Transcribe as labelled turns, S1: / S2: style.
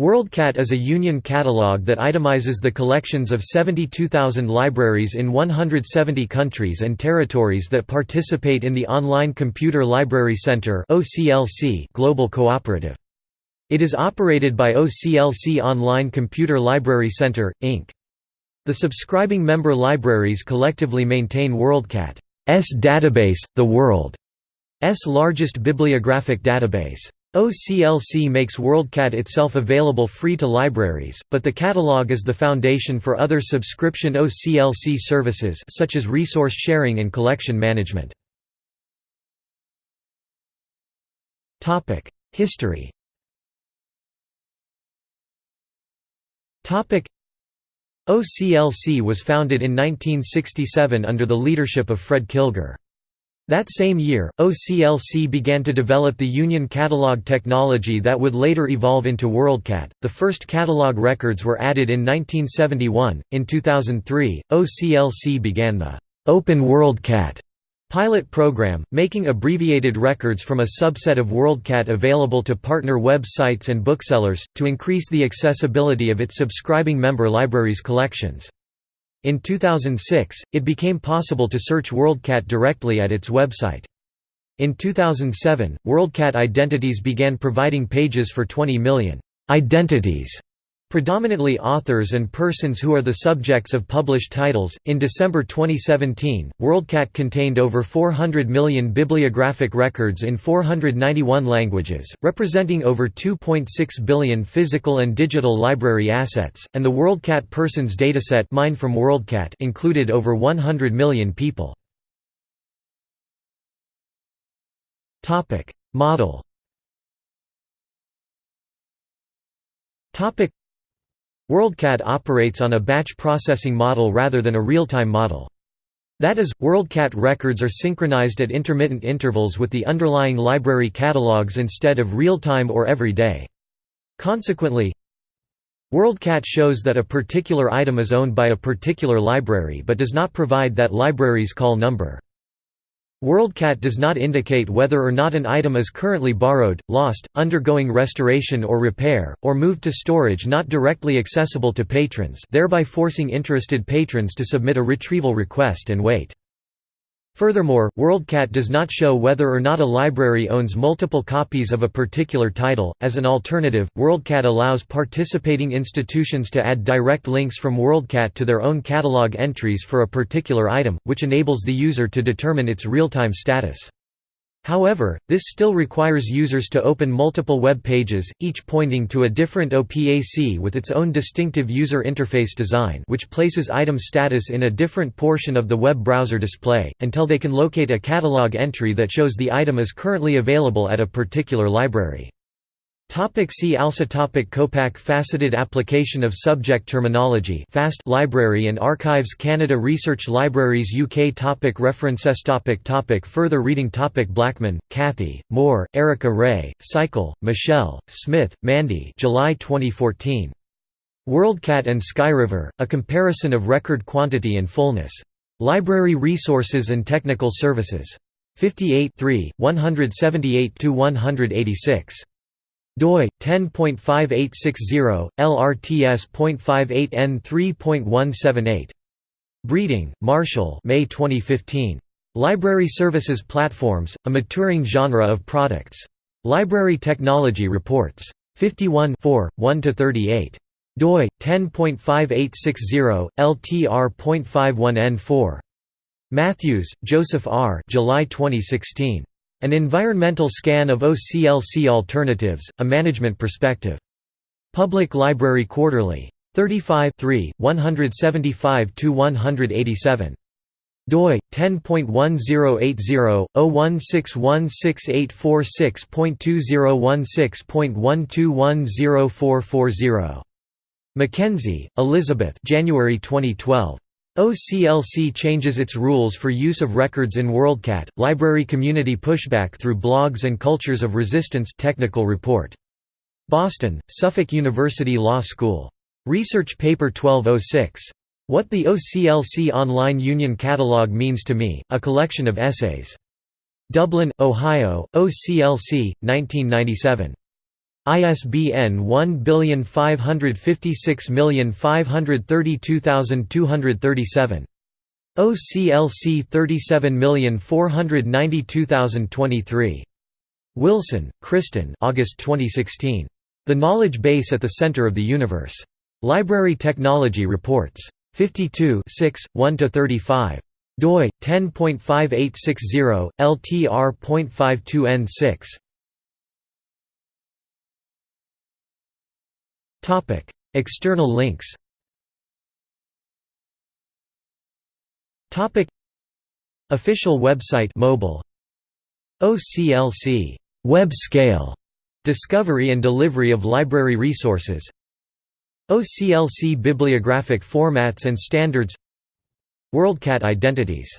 S1: WorldCat is a union catalog that itemizes the collections of 72,000 libraries in 170 countries and territories that participate in the Online Computer Library Center global cooperative. It is operated by OCLC Online Computer Library Center, Inc. The subscribing member libraries collectively maintain WorldCat's database, the world's largest bibliographic database. OCLC makes WorldCat itself available free to libraries, but the catalog is the foundation for other subscription OCLC services such as resource sharing and collection management. History OCLC was founded in 1967 under the leadership of Fred Kilgour. That same year, OCLC began to develop the Union Catalog technology that would later evolve into WorldCat. The first catalog records were added in 1971. In 2003, OCLC began the Open WorldCat pilot program, making abbreviated records from a subset of WorldCat available to partner web sites and booksellers, to increase the accessibility of its subscribing member libraries' collections. In 2006, it became possible to search WorldCat directly at its website. In 2007, WorldCat Identities began providing pages for 20 million identities Predominantly authors and persons who are the subjects of published titles. In December 2017, WorldCat contained over 400 million bibliographic records in 491 languages, representing over 2.6 billion physical and digital library assets, and the WorldCat Persons dataset mined from WorldCat included over 100 million people. Topic: Model. Topic WorldCat operates on a batch processing model rather than a real-time model. That is, WorldCat records are synchronized at intermittent intervals with the underlying library catalogs instead of real-time or every day. Consequently, WorldCat shows that a particular item is owned by a particular library but does not provide that library's call number. WorldCat does not indicate whether or not an item is currently borrowed, lost, undergoing restoration or repair, or moved to storage not directly accessible to patrons thereby forcing interested patrons to submit a retrieval request and wait. Furthermore, WorldCat does not show whether or not a library owns multiple copies of a particular title. As an alternative, WorldCat allows participating institutions to add direct links from WorldCat to their own catalog entries for a particular item, which enables the user to determine its real-time status. However, this still requires users to open multiple web pages, each pointing to a different OPAC with its own distinctive user interface design which places item status in a different portion of the web browser display, until they can locate a catalog entry that shows the item is currently available at a particular library. Topic see also topic Copac Faceted application of subject terminology FAST Library and Archives Canada Research Libraries UK topic References topic topic Further reading topic Blackman, Kathy, Moore, Erica Ray, Seikel, Michelle, Smith, Mandy July 2014. WorldCat and Skyriver, A Comparison of Record Quantity and Fullness. Library Resources and Technical Services. 58 178–186 doi 10.5860 lrts.58n3.178 breeding marshall may 2015 library services platforms a maturing genre of products. Library technology reports. 51 1 to 38 doi 10.5860 ltr.51n4 matthews joseph r. July 2016 an environmental scan of OCLC alternatives, a management perspective. Public Library Quarterly. 35 175–187 doi 10.1080/016168446.2016.12104440 Mackenzie, Elizabeth January 2012 OCLC changes its rules for use of records in WorldCat, library community pushback through blogs and cultures of resistance technical report. Boston, Suffolk University Law School. Research Paper 1206. What the OCLC Online Union Catalog Means to Me, a collection of essays. Dublin, Ohio, OCLC, 1997. ISBN 1556532237. OCLC 37492023. Wilson, Kristen August 2016. The Knowledge Base at the Center of the Universe. Library Technology Reports. 52 1–35 doi 10.5860 LTR.52N6 External links. Topic. Official website mobile. OCLC web scale. Discovery and delivery of library resources. OCLC bibliographic formats and standards. WorldCat identities